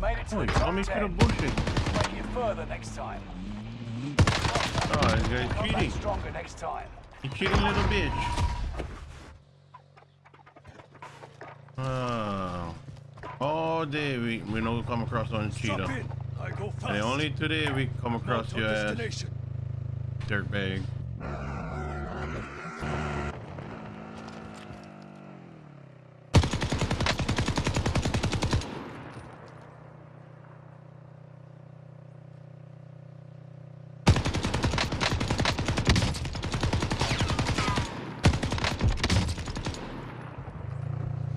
made it to Holy, the he saw top me through 10. bushes. Make it further next time. Oh, this guy's cheating. stronger next time. You cheating little bitch. Oh. All day we, we don't come across one cheetah. And only today we come across your ass dirtbag.